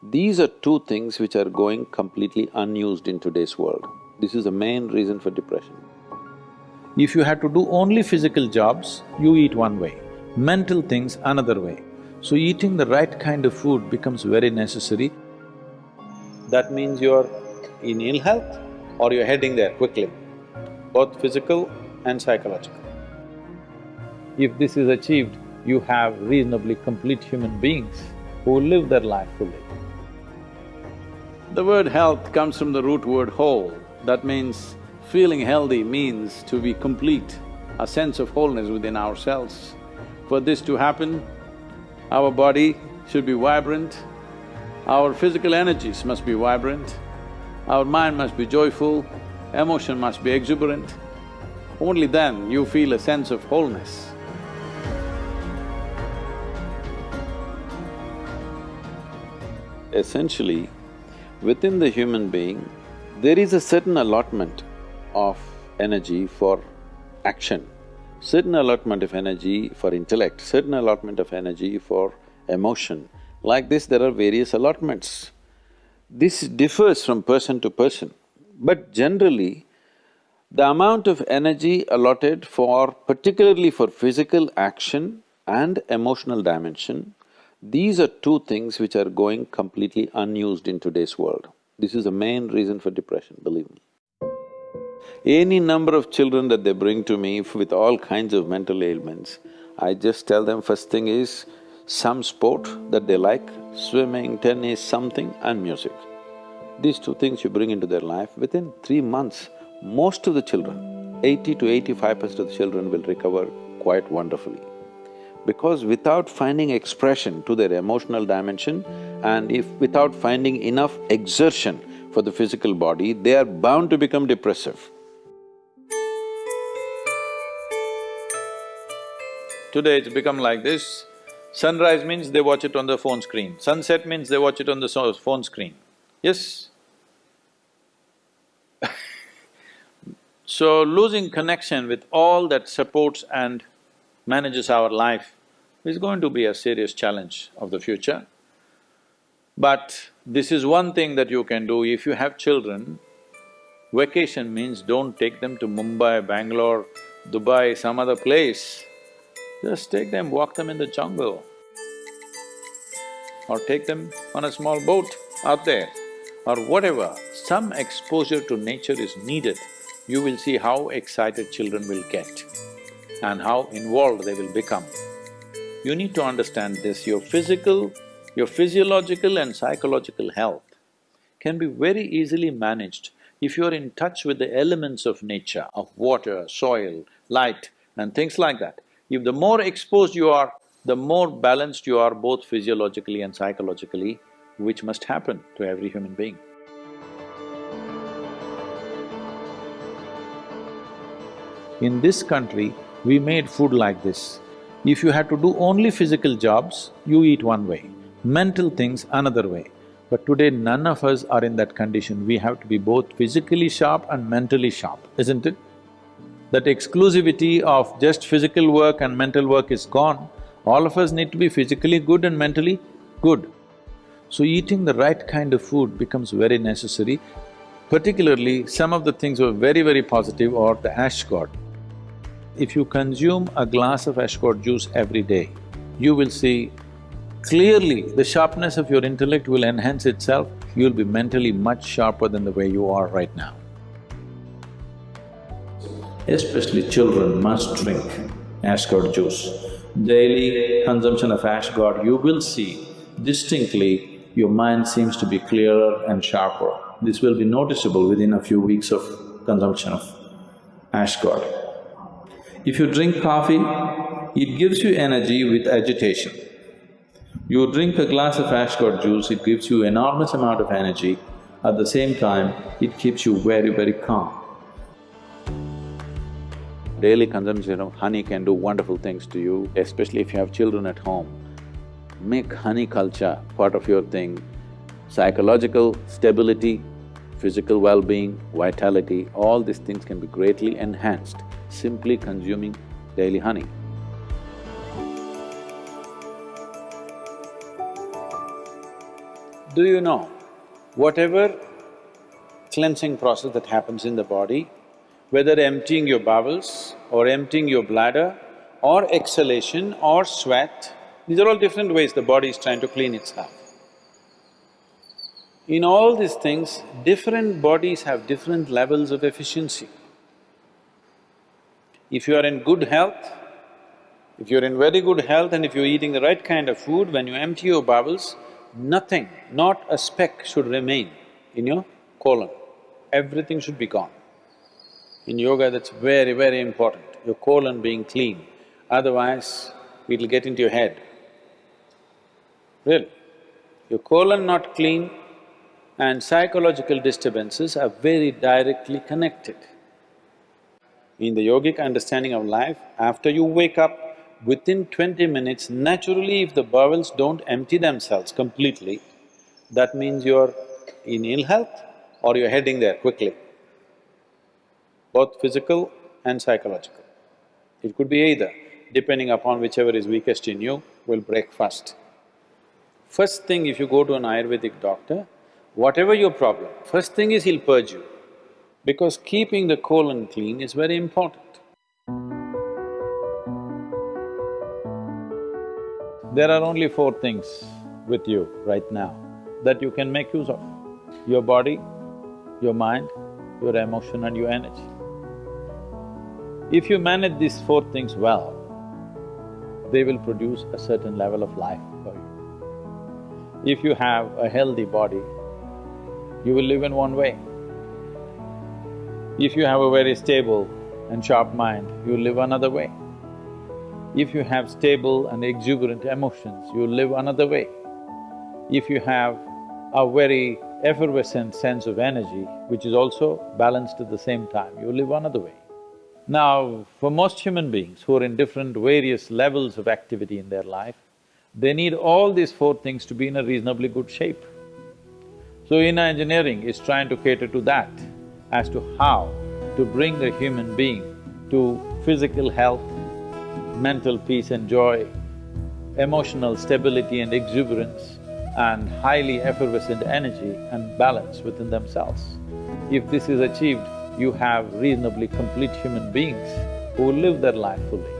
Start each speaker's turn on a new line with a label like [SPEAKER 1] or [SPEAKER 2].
[SPEAKER 1] These are two things which are going completely unused in today's world. This is the main reason for depression.
[SPEAKER 2] If you had to do only physical jobs, you eat one way, mental things another way. So eating the right kind of food becomes very necessary.
[SPEAKER 1] That means you're in ill health or you're heading there quickly, both physical and psychological.
[SPEAKER 2] If this is achieved, you have reasonably complete human beings who live their life fully.
[SPEAKER 1] The word health comes from the root word whole. That means feeling healthy means to be complete, a sense of wholeness within ourselves. For this to happen, our body should be vibrant, our physical energies must be vibrant, our mind must be joyful, emotion must be exuberant. Only then you feel a sense of wholeness. Essentially, within the human being, there is a certain allotment of energy for action, certain allotment of energy for intellect, certain allotment of energy for emotion. Like this, there are various allotments. This differs from person to person, but generally, the amount of energy allotted for… particularly for physical action and emotional dimension these are two things which are going completely unused in today's world. This is the main reason for depression, believe me. Any number of children that they bring to me with all kinds of mental ailments, I just tell them first thing is some sport that they like, swimming, tennis, something and music. These two things you bring into their life, within three months, most of the children, eighty to eighty-five percent of the children will recover quite wonderfully because without finding expression to their emotional dimension and if without finding enough exertion for the physical body, they are bound to become depressive. Today it's become like this, sunrise means they watch it on the phone screen, sunset means they watch it on the so phone screen. Yes? so losing connection with all that supports and manages our life is going to be a serious challenge of the future. But this is one thing that you can do if you have children, vacation means don't take them to Mumbai, Bangalore, Dubai, some other place. Just take them, walk them in the jungle. Or take them on a small boat out there, or whatever. Some exposure to nature is needed. You will see how excited children will get and how involved they will become. You need to understand this, your physical, your physiological and psychological health can be very easily managed if you're in touch with the elements of nature, of water, soil, light and things like that. If the more exposed you are, the more balanced you are both physiologically and psychologically, which must happen to every human being.
[SPEAKER 2] In this country, we made food like this. If you had to do only physical jobs, you eat one way, mental things another way. But today none of us are in that condition, we have to be both physically sharp and mentally sharp, isn't it? That exclusivity of just physical work and mental work is gone, all of us need to be physically good and mentally good. So eating the right kind of food becomes very necessary, particularly some of the things were very, very positive or the ash gourd if you consume a glass of ash gourd juice every day, you will see clearly the sharpness of your intellect will enhance itself, you'll be mentally much sharper than the way you are right now. Especially children must drink ash gourd juice. Daily consumption of ash gourd, you will see distinctly your mind seems to be clearer and sharper. This will be noticeable within a few weeks of consumption of ash gourd. If you drink coffee, it gives you energy with agitation. You drink a glass of ash gourd juice, it gives you enormous amount of energy. At the same time, it keeps you very, very calm.
[SPEAKER 1] Daily consumption of honey can do wonderful things to you, especially if you have children at home. Make honey culture part of your thing. Psychological stability, physical well-being, vitality, all these things can be greatly enhanced simply consuming daily honey.
[SPEAKER 2] Do you know, whatever cleansing process that happens in the body, whether emptying your bowels or emptying your bladder or exhalation or sweat, these are all different ways the body is trying to clean itself. In all these things, different bodies have different levels of efficiency. If you are in good health, if you're in very good health and if you're eating the right kind of food, when you empty your bowels, nothing, not a speck should remain in your colon. Everything should be gone. In yoga, that's very, very important, your colon being clean. Otherwise, it'll get into your head. Really. Your colon not clean and psychological disturbances are very directly connected. In the yogic understanding of life, after you wake up, within twenty minutes, naturally if the bowels don't empty themselves completely, that means you're in ill health or you're heading there quickly, both physical and psychological. It could be either, depending upon whichever is weakest in you, will break first. First thing if you go to an Ayurvedic doctor, whatever your problem, first thing is he'll purge you because keeping the colon clean is very important. There are only four things with you right now that you can make use of. Your body, your mind, your emotion and your energy. If you manage these four things well, they will produce a certain level of life for you. If you have a healthy body, you will live in one way. If you have a very stable and sharp mind, you live another way. If you have stable and exuberant emotions, you live another way. If you have a very effervescent sense of energy, which is also balanced at the same time, you live another way. Now, for most human beings who are in different various levels of activity in their life, they need all these four things to be in a reasonably good shape. So inner engineering is trying to cater to that as to how to bring a human being to physical health, mental peace and joy, emotional stability and exuberance, and highly effervescent energy and balance within themselves. If this is achieved, you have reasonably complete human beings who will live their life fully.